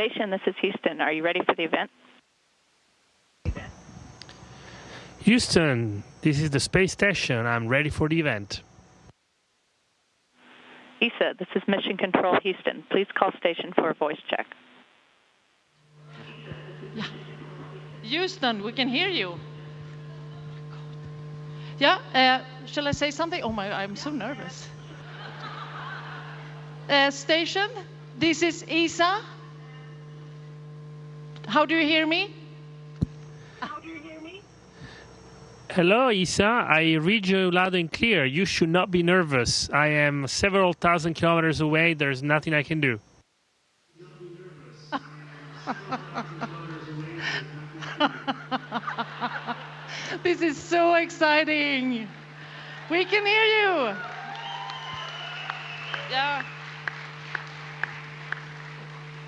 station. This is Houston. Are you ready for the event? Houston, this is the space station. I'm ready for the event. ESA, this is Mission Control Houston. Please call station for a voice check. Yeah. Houston, we can hear you. Yeah, uh, shall I say something? Oh my, I'm so nervous. Uh, station, this is ESA. How do you hear me? How do you hear me? Hello, Isa. I read you loud and clear. You should not be nervous. I am several thousand kilometers away. There's nothing I can do. this is so exciting. We can hear you. Yeah.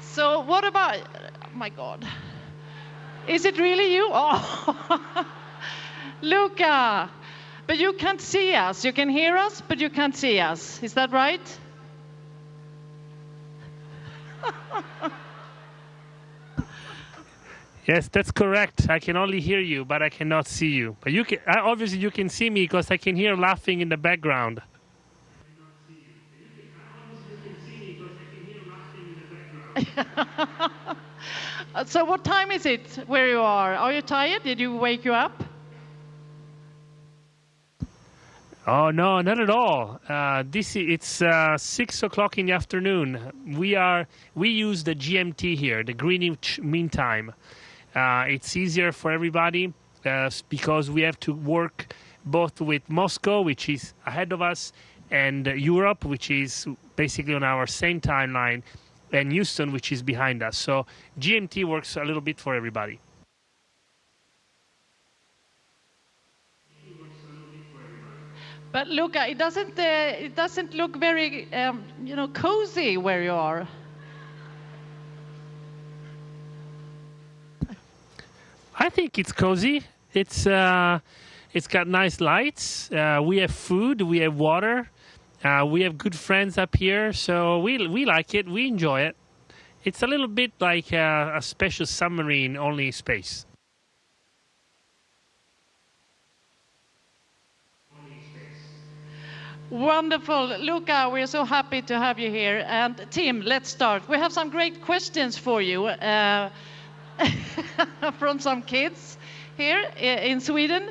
So what about, my God. Is it really you? Oh. Luca, but you can't see us. You can hear us, but you can't see us. Is that right? Yes, that's correct. I can only hear you, but I cannot see you. But you can obviously you can see me because I can hear laughing in the background. so what time is it where you are? Are you tired? Did you wake you up? Oh no, not at all. Uh, this it's uh, six o'clock in the afternoon. We are we use the GMT here, the Greenwich Mean Time. Uh, it's easier for everybody uh, because we have to work both with Moscow, which is ahead of us, and Europe, which is basically on our same timeline, and Houston, which is behind us. So GMT works a little bit for everybody. But look, it doesn't, uh, it doesn't look very, um, you know, cozy where you are. I think it's cozy. It's uh, it's got nice lights. Uh, we have food. We have water. Uh, we have good friends up here, so we we like it. We enjoy it. It's a little bit like a, a special submarine, only space. Wonderful. Luca, we're so happy to have you here. And Tim, let's start. We have some great questions for you uh, from some kids here in Sweden.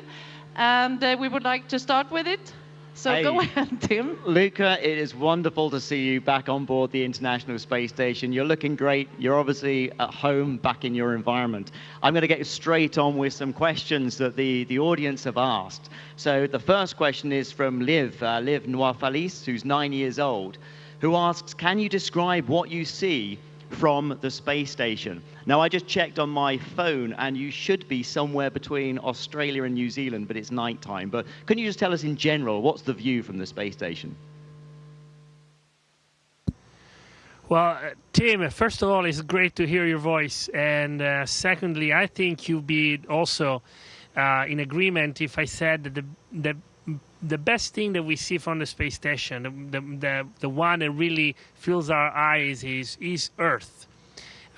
And uh, we would like to start with it. So hey, go ahead, Tim. Luca, it is wonderful to see you back on board the International Space Station. You're looking great. You're obviously at home, back in your environment. I'm going to get straight on with some questions that the, the audience have asked. So the first question is from Liv, uh, Liv Noirfalis, who's nine years old, who asks, can you describe what you see from the space station. Now, I just checked on my phone, and you should be somewhere between Australia and New Zealand, but it's nighttime. But can you just tell us in general, what's the view from the space station? Well, uh, Tim, first of all, it's great to hear your voice. And uh, secondly, I think you'd be also uh, in agreement if I said that the, the the best thing that we see from the space station, the, the, the, one that really fills our eyes is, is Earth.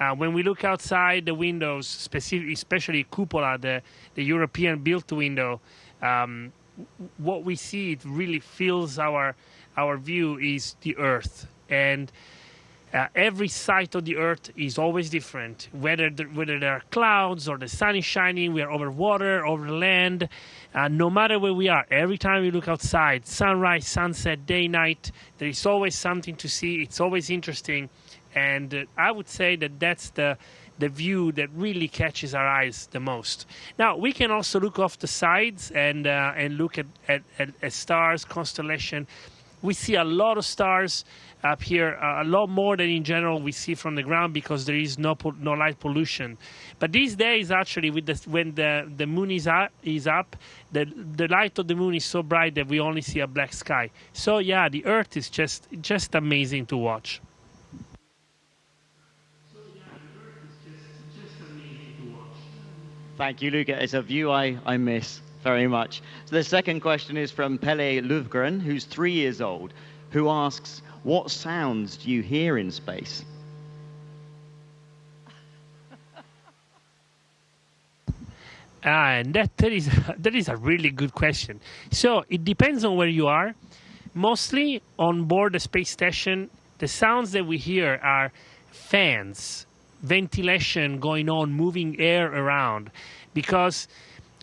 Uh, when we look outside the windows, specific, especially Cupola, the, the European built window, um, what we see, it really fills our, our view is the Earth. And uh, every side of the Earth is always different. Whether the, whether there are clouds or the sun is shining, we are over water, over land. Uh, no matter where we are, every time we look outside, sunrise, sunset, day, night, there is always something to see. It's always interesting, and uh, I would say that that's the the view that really catches our eyes the most. Now we can also look off the sides and uh, and look at, at, at stars, constellation. We see a lot of stars up here uh, a lot more than in general we see from the ground because there is no no light pollution. But these days, actually, with the, when the, the moon is up, is up, the the light of the moon is so bright that we only see a black sky. So yeah, the Earth is just just amazing to watch. Thank you, Luca. It's a view I, I miss very much. So the second question is from Pele Luvgren, who's three years old, who asks, what sounds do you hear in space? and that, that is that is a really good question. So it depends on where you are. Mostly on board the space station, the sounds that we hear are fans, ventilation going on, moving air around, because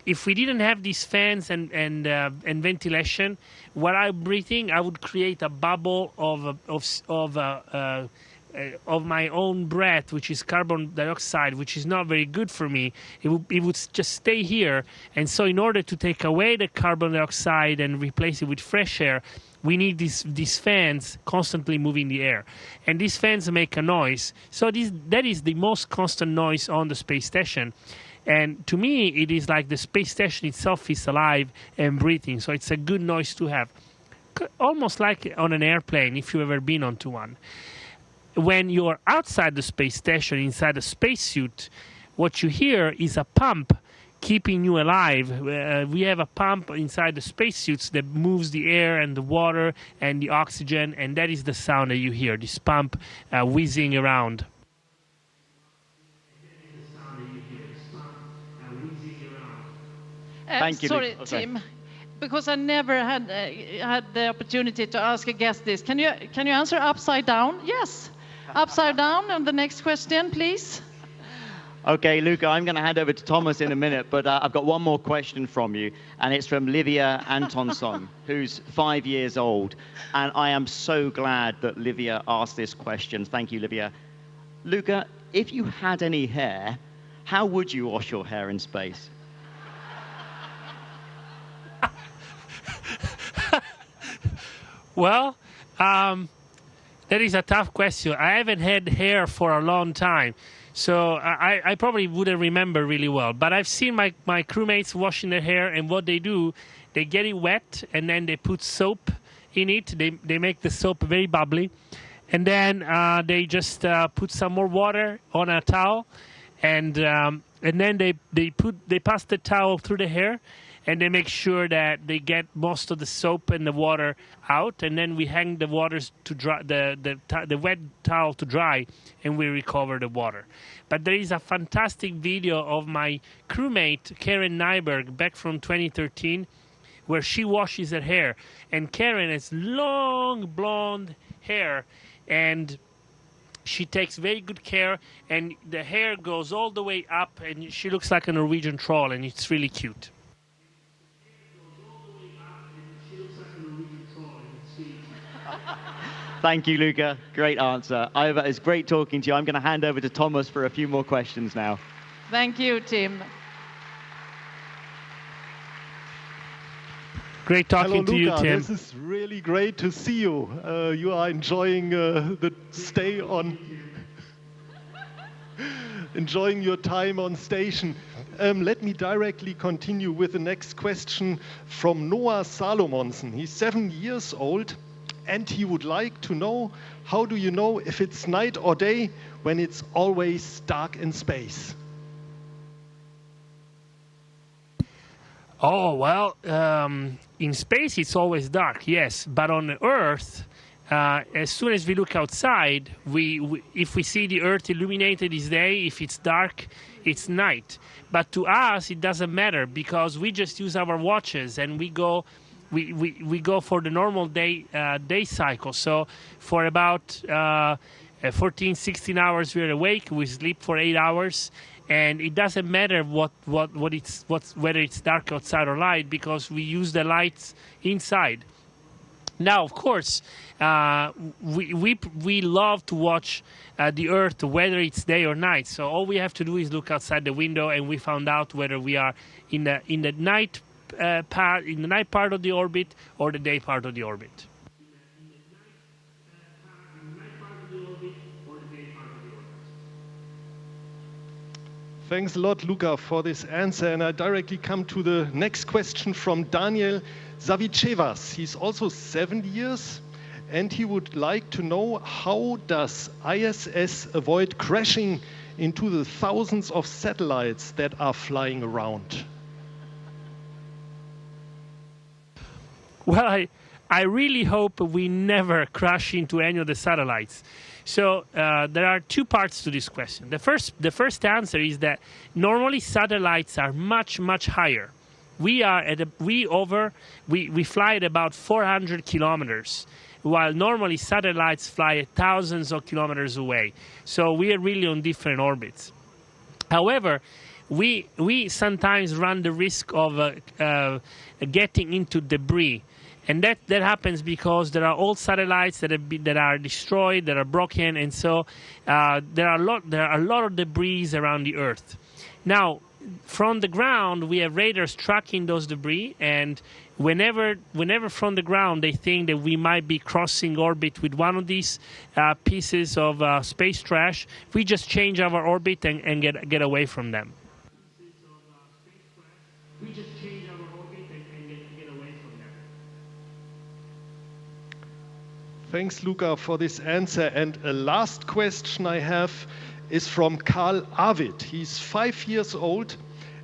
if we didn't have these fans and and uh, and ventilation, what I'm breathing, I would create a bubble of of of uh, uh, uh, of my own breath, which is carbon dioxide, which is not very good for me, it would, it would just stay here. And so, in order to take away the carbon dioxide and replace it with fresh air, we need these these fans constantly moving the air, and these fans make a noise. So this that is the most constant noise on the space station. And to me, it is like the space station itself is alive and breathing. So it's a good noise to have, almost like on an airplane if you've ever been onto one when you're outside the space station, inside a spacesuit, what you hear is a pump keeping you alive. Uh, we have a pump inside the spacesuits that moves the air and the water and the oxygen, and that is the sound that you hear this pump uh, whizzing around. Thank you. Sorry, Okay. Tim, because I never had uh, had the opportunity to ask a guest this. Can you can you answer upside down? Yes, upside down. And the next question, please. Okay, Luca, I'm going to hand over to Thomas in a minute, but uh, I've got one more question from you, and it's from Livia Antonsson, who's five years old. And I am so glad that Livia asked this question. Thank you, Livia. Luca, if you had any hair, how would you wash your hair in space? Well, um, that is a tough question. I haven't had hair for a long time, so I, I probably wouldn't remember really well. But I've seen my, my crewmates washing their hair, and what they do, they get it wet, and then they put soap in it. They, they make the soap very bubbly, and then uh, they just uh, put some more water on a towel, and um, and then they, they put they pass the towel through the hair, and they make sure that they get most of the soap and the water out, and then we hang the waters to dry the the, the wet towel to dry, and we recover the water. But there is a fantastic video of my crewmate Karen Nyberg back from 2013, where she washes her hair, and Karen has long blonde hair, and she takes very good care and the hair goes all the way up and she looks like a norwegian troll and it's really cute Thank you, Luca. Great answer. Ivor, it's great talking to you. I'm going to hand over to Thomas for a few more questions now. Thank you, Tim. great talking Hello, to you Luca. tim This is really great to see you. Uh, you are enjoying uh, the stay on, enjoying your time on station. Um, let me directly continue with the next question from Noah Salomonsen. He's seven years old, and he would like to know how do you know if it's night or day when it's always dark in space? Oh well, um, in space it's always dark, yes, but on Earth, uh, as soon as we look outside, we, we if we see the Earth illuminated, it's day. If it's dark, it's night. But to us, it doesn't matter because we just use our watches and we go. We, we, we go for the normal day uh, day cycle. So for about uh, uh, 14, 16 hours we're awake. We sleep for eight hours, and it doesn't matter what what what it's what's whether it's dark outside or light because we use the lights inside now of course uh, we, we we love to watch uh, the earth whether it's day or night so all we have to do is look outside the window and we found out whether we are in the in the night uh, part in the night part of the orbit or the day part of the orbit Thanks a lot, Luca, for this answer. And I directly come to the next question from Daniel Savichevas. He's also 70 years, and he would like to know how does ISS avoid crashing into the thousands of satellites that are flying around? Well, I, I really hope we never crash into any of the satellites. So uh, there are two parts to this question. The first, the first answer is that normally satellites are much, much higher. We are at a, we over we, we fly at about 400 kilometers, while normally satellites fly at thousands of kilometers away. So we are really on different orbits. However, we we sometimes run the risk of uh, uh, getting into debris and that that happens because there are old satellites that have been, that are destroyed, that are broken, and so uh, there are a lot there are a lot of debris around the Earth. Now, from the ground, we have radars tracking those debris, and whenever whenever from the ground they think that we might be crossing orbit with one of these uh, pieces of uh, space trash, we just change our orbit and, and get get away from them. We just change our orbit and, and get, get away from them. Thanks, Luca, for this answer. And a last question I have is from Carl Arvid. He's five years old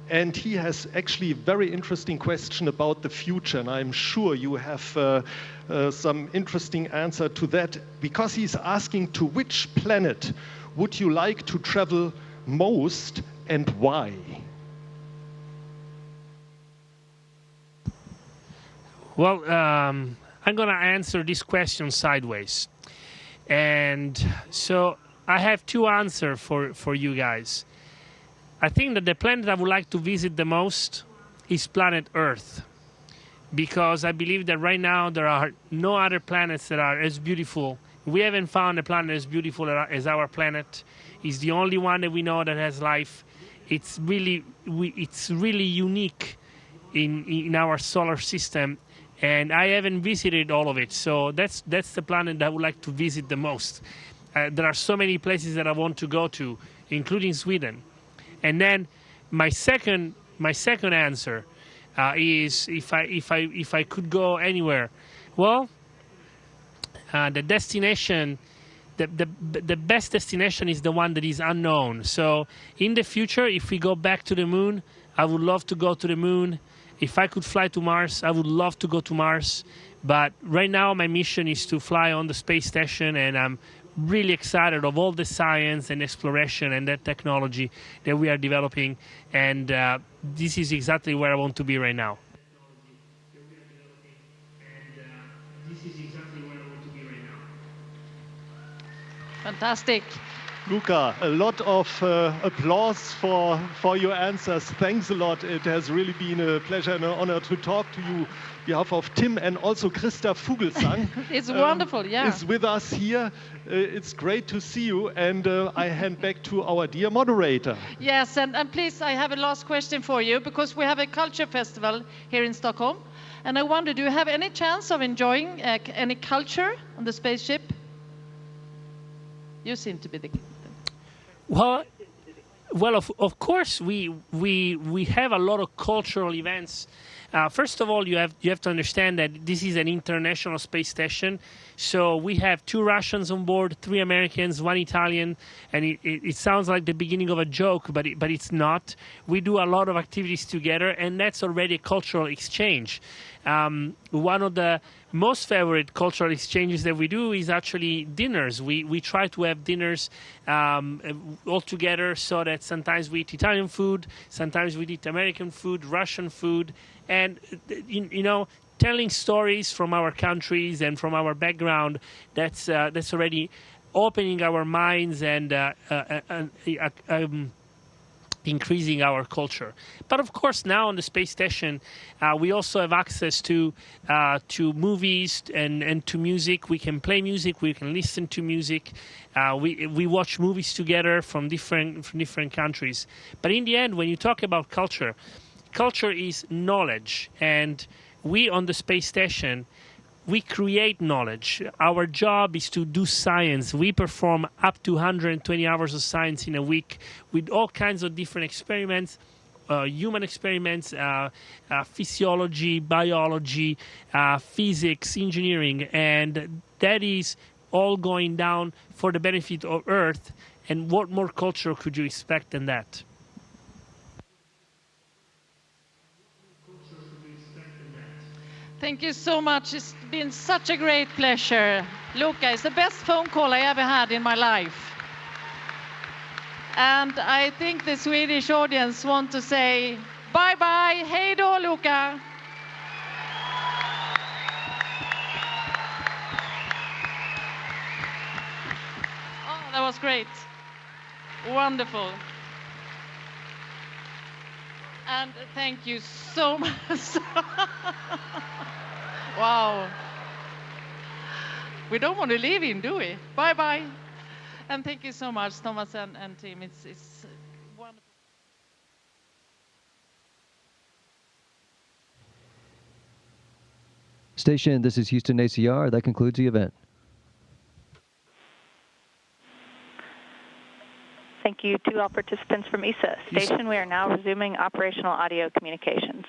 and he has actually a very interesting question about the future. And I'm sure you have uh, uh, some interesting answer to that because he's asking to which planet would you like to travel most and why? Well, um, I'm going to answer this question sideways. And so I have two answers for, for you guys. I think that the planet I would like to visit the most is planet Earth. Because I believe that right now there are no other planets that are as beautiful. We haven't found a planet as beautiful as our planet. It's the only one that we know that has life. It's really, we, it's really unique in, in our solar system and I haven't visited all of it. So that's that's the planet that I would like to visit the most. Uh, there are so many places that I want to go to, including Sweden. And then my second my second answer uh, is if I if I if I could go anywhere, well, uh, the destination. The, the, the best destination is the one that is unknown. So in the future, if we go back to the moon, I would love to go to the moon if I could fly to Mars, I would love to go to Mars. But right now, my mission is to fly on the space station, and I'm really excited of all the science and exploration and that technology that we are developing. And uh, this is exactly where I want to be right now. Fantastic. Luca, a lot of uh, applause for, for your answers. Thanks a lot. It has really been a pleasure and an honor to talk to you on behalf of Tim and also Christer Fuglesang. it's um, wonderful, yeah. Is with us here. Uh, it's great to see you. And uh, I hand back to our dear moderator. Yes, and, and please, I have a last question for you because we have a culture festival here in Stockholm. And I wonder, do you have any chance of enjoying uh, any culture on the spaceship? You seem to be the well, well, of, of course, we, we, we have a lot of cultural events. Uh, first of all, you have, you have to understand that this is an international space station. So we have two Russians on board, three Americans, one Italian, and it, it, it sounds like the beginning of a joke, but, it, but it's not. We do a lot of activities together, and that's already a cultural exchange. Um, one of the most favorite cultural exchanges that we do is actually dinners. We we try to have dinners um, all together so that sometimes we eat Italian food, sometimes we eat American food, Russian food, and you, you know telling stories from our countries and from our background. That's uh, that's already opening our minds and uh, uh, uh, uh um, increasing our culture. But of course, now on the space station, uh, we also have access to uh, to movies and, and to music. We can play music. We can listen to music. Uh, we we watch movies together from different from different countries. But in the end, when you talk about culture, culture is knowledge, and we on the space station we create knowledge. Our job is to do science. We perform up to 120 hours of science in a week with all kinds of different experiments. Uh, human experiments, uh, uh, physiology, biology, uh, physics, engineering, and that is all going down for the benefit of Earth. And what more culture could you expect than that? Thank you so much. It's been such a great pleasure. Luca, it's the best phone call I ever had in my life. And I think the Swedish audience want to say bye bye. Hej då, Luca. Oh, that was great. Wonderful. And thank you so much. wow. We don't want to leave him, do we? Bye bye. And thank you so much, Thomas and, and team. It's, it's wonderful. Station, this is Houston ACR. That concludes the event. Thank you to all participants from ESA. Station, we are now resuming operational audio communications.